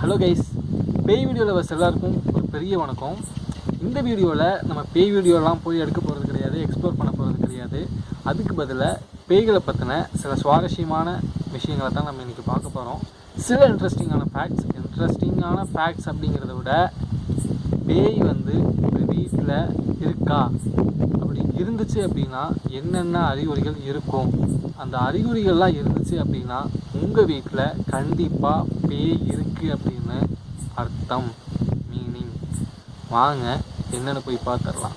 Hello guys பேய் video lovers எல்லாருக்கும் ஒரு பெரிய வணக்கம். இந்த வீடியோவில் நம்ம பேய் வீடியோலாம் போய் எடுக்க போகிறது கிடையாது எக்ஸ்ப்ளோர் பண்ண போகிறது கிடையாது. அதுக்கு பதிலாக பேய்களை பற்றின சில சுவாரஸ்யமான விஷயங்களை தான் நம்ம இன்றைக்கி பார்க்க போகிறோம் சில இன்ட்ரெஸ்டிங்கான ஃபேக்ட்ஸ் இன்ட்ரெஸ்டிங்கான ஃபேக்ட்ஸ் அப்படிங்கிறத விட பேய் வந்து ஒரு வீட்டில் இருக்கா? அப்படி இருந்துச்சு அப்படின்னா என்னென்ன அறிகுறிகள் இருக்கும்? அந்த அறிகுறிகள்லாம் இருந்துச்சு அப்படின்னா உங்கள் வீட்டில் கண்டிப்பாக பேய் இருக்கு அப்படின்னு அர்த்தம் மீனிங் வாங்க என்னென்னு போய் பார்த்துடலாம்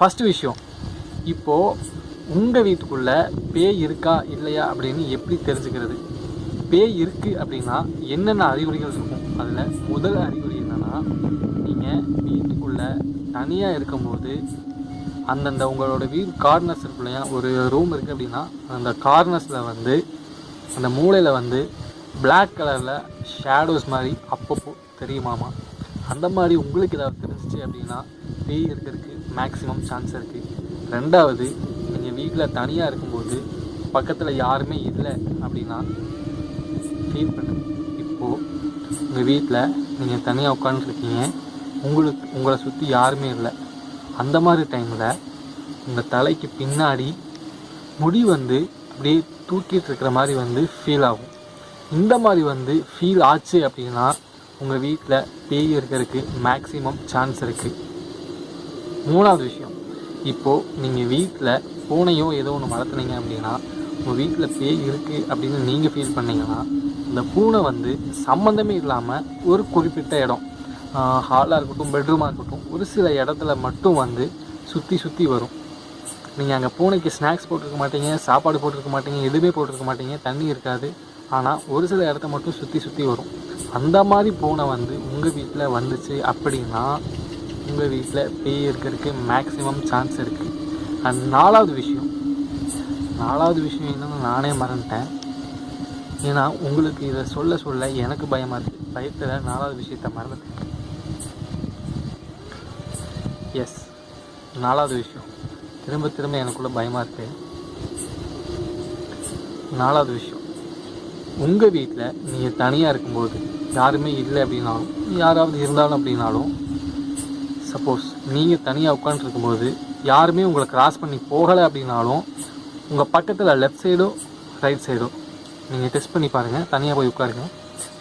ஃபஸ்ட்டு விஷயம் இப்போது உங்கள் வீட்டுக்குள்ளே பேய் இருக்கா இல்லையா அப்படின்னு எப்படி தெரிஞ்சுக்கிறது? பேய் இருக்குது அப்படின்னா என்னென்ன அறிகுறிகள் இருக்கும்? அதில் முதல் அறிகுறி என்னென்னா நீங்கள் வீட்டுக்குள்ளே தனியாக இருக்கும்போது அந்தந்த உங்களோட வீடு கார்னர்ஸ் இருக்கு இல்லையா? ஒரு ரூம் இருக்குது அப்படின்னா அந்த கார்னர்ஸில் வந்து அந்த மூளையில் வந்து பிளாக் கலரில் ஷேடோஸ் மாதிரி அப்பப்போ தெரியுமாமா? அந்த மாதிரி உங்களுக்கு ஏதாவது தெரிஞ்சிச்சு அப்படின்னா பேய் இருக்கிறதுக்கு மேக்ஸிமம் சான்ஸ் இருக்குது ரெண்டாவது நீங்கள் வீட்டில் தனியாக இருக்கும்போது பக்கத்தில் யாருமே இல்லை அப்படின்னா ஃபீல் பண்ணுங்க. இப்போது உங்கள் வீட்டில் நீங்கள் தனியாக உட்காந்துருக்கீங்க உங்களுக்கு உங்களை சுற்றி யாருமே இல்லை. அந்த மாதிரி டைமில் உங்கள் தலைக்கு பின்னாடி முடி வந்து அப்படியே தூக்கிட்டு இருக்கிற மாதிரி வந்து ஃபீல் ஆகும். இந்த மாதிரி வந்து ஃபீல் ஆச்சு அப்படின்னா உங்கள் வீட்டில் பேய் இருக்கிறதுக்கு மேக்ஸிமம் சான்ஸ் இருக்குது மூணாவது விஷயம். இப்போது நீங்கள் வீட்டில் பூனையோ ஏதோ ஒன்று வளர்த்துனீங்க அப்படின்னா உங்கள் வீட்டில் பேய் இருக்குது அப்படின்னு நீங்கள் ஃபீல் பண்ணீங்கன்னா இந்த பூனை வந்து சம்மந்தமே இல்லாமல் ஒரு குறிப்பிட்ட இடம். ஹாலாக இருக்கட்டும் பெட்ரூமாக இருக்கட்டும் ஒரு சில இடத்துல மட்டும் வந்து சுற்றி சுற்றி வரும். நீங்கள் அங்கே பூனைக்கு ஸ்நாக்ஸ் போட்டிருக்க மாட்டீங்க சாப்பாடு போட்டிருக்க மாட்டீங்க எதுவுமே போட்டிருக்க மாட்டீங்க தண்ணி இருக்காது. ஆனால் ஒரு சில இடத்த மட்டும் சுற்றி சுற்றி வரும். அந்த மாதிரி பூனை வந்து உங்கள் வீட்டில் வந்துச்சு அப்படின்னா உங்கள் வீட்டில் பேய் இருக்கிறதுக்கு மேக்ஸிமம் சான்ஸ் இருக்குது அண்ட் நாலாவது விஷயம் நாலாவது விஷயம் என்னென்னு நானே மறந்துட்டேன். ஏன்னா உங்களுக்கு இதை சொல்ல சொல்ல எனக்கு பயமாக இருக்குது பயத்தில் நாலாவது விஷயத்த மறந்துட்டேன். எஸ் நாலாவது விஷயம். திரும்ப திரும்ப எனக்குள்ள பயமாக இருக்கு. நாலாவது விஷயம். உங்கள் வீட்டில் நீங்கள் தனியாக இருக்கும்போது யாருமே இல்லை அப்படின்னாலும் யாராவது இருந்தாலும் அப்படின்னாலும் சப்போஸ் நீங்கள் தனியாக உட்காந்துருக்கும்போது யாருமே உங்களை கிராஸ் பண்ணி போகலை அப்படின்னாலும் உங்கள் பக்கத்தில் லெஃப்ட் சைடோ ரைட் சைடோ நீங்கள் டெஸ்ட் பண்ணி பாருங்கள் தனியாக போய் உட்காருங்க.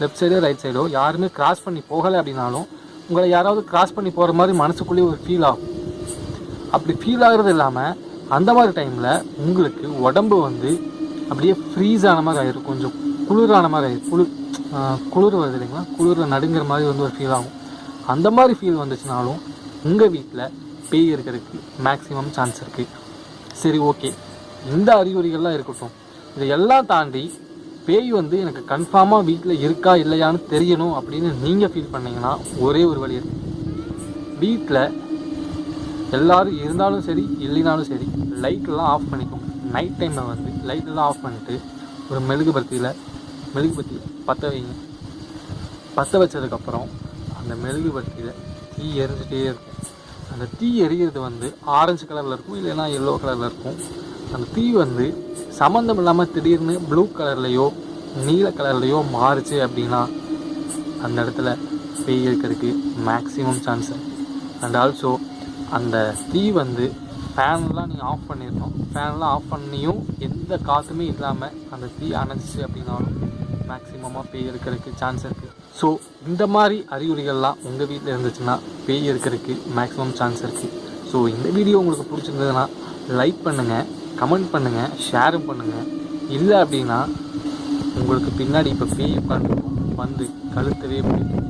லெஃப்ட் சைடோ ரைட் சைடோ யாருமே கிராஸ் பண்ணி போகலை அப்படின்னாலும் உங்களை யாராவது கிராஸ் பண்ணி போகிற மாதிரி மனசுக்குள்ளேயே ஒரு ஃபீல் ஆகும். அப்படி ஃபீல் ஆகிறது இல்லாமல் அந்த மாதிரி டைமில் உங்களுக்கு உடம்பு வந்து அப்படியே ஃப்ரீஸ் ஆன மாதிரி ஆயிரும். கொஞ்சம் குளிரான மாதிரி ஆயிரும். குளிர் குளிர் வருது இல்லைங்களா? குளிரில் நடுங்கிற மாதிரி வந்து ஒரு ஃபீல் ஆகும். அந்த மாதிரி ஃபீல் வந்துச்சுனாலும் உங்கள் வீட்டில் பேய் இருக்கிறதுக்கு மேக்ஸிமம் சான்ஸ் இருக்குது சரி ஓகே இந்த அறிகுறிகள்லாம் இருக்கட்டும். இதையெல்லாம் தாண்டி பேய் வந்து எனக்கு கன்ஃபார்மாக வீட்டில் இருக்கா இல்லையான்னு தெரியணும் அப்படின்னு நீங்கள் ஃபீல் பண்ணீங்கன்னா ஒரே ஒரு வழி இருக்குது வீட்டில் எல்லாரும் இருந்தாலும் சரி இல்லைனாலும் சரி லைட்டெல்லாம் ஆஃப் பண்ணிக்கோங்க நைட் டைமில் வந்து லைட்டெல்லாம் ஆஃப் பண்ணிட்டு ஒரு மெழுகு பத்தியில் மெழுகுபத்தி பற்ற வைங்க. பற்ற வச்சதுக்கப்புறம் அந்த மெழுகு பத்தியில் தீ எரிஞ்சிட்டே இருக்கும். அந்த தீ எரிகிறது வந்து ஆரஞ்சு கலரில் இருக்கும் இல்லைன்னா எல்லோ கலரில் இருக்கும். அந்த தீ வந்து சம்மந்தம் இல்லாமல் திடீர்னு ப்ளூ கலர்லேயோ நீல கலர்லேயோ மாறுச்சு அப்படின்னா அந்த இடத்துல பேய் இருக்கிறதுக்கு மேக்ஸிமம் சான்ஸ் அண்ட் ஆல்சோ அந்த தீ வந்து ஃபேன்லாம் நீங்கள் ஆஃப் பண்ணிடணும். ஃபேன்லாம் ஆஃப் பண்ணியும் எந்த காற்றுமே இல்லாமல் அந்த தீ அணைஞ்சிச்சு அப்படின்னாலும் மேக்ஸிமமாக பேய் இருக்கிறதுக்கு சான்ஸ் இருக்குது ஸோ இந்த மாதிரி அறிகுறிகள்லாம் உங்கள் வீட்டில் இருந்துச்சுன்னா பேய் இருக்கிறதுக்கு மேக்ஸிமம் சான்ஸ் இருக்குது ஸோ இந்த வீடியோ உங்களுக்கு பிடிச்சிருந்ததுன்னா லைக் பண்ணுங்கள் கமெண்ட் பண்ணுங்கள் ஷேரும் பண்ணுங்கள் இல்லை அப்படின்னா உங்களுக்கு பின்னாடி இப்போ பேய் உட்காந்துருக்கும் வந்து கழுத்தவே பிடிக்கும்.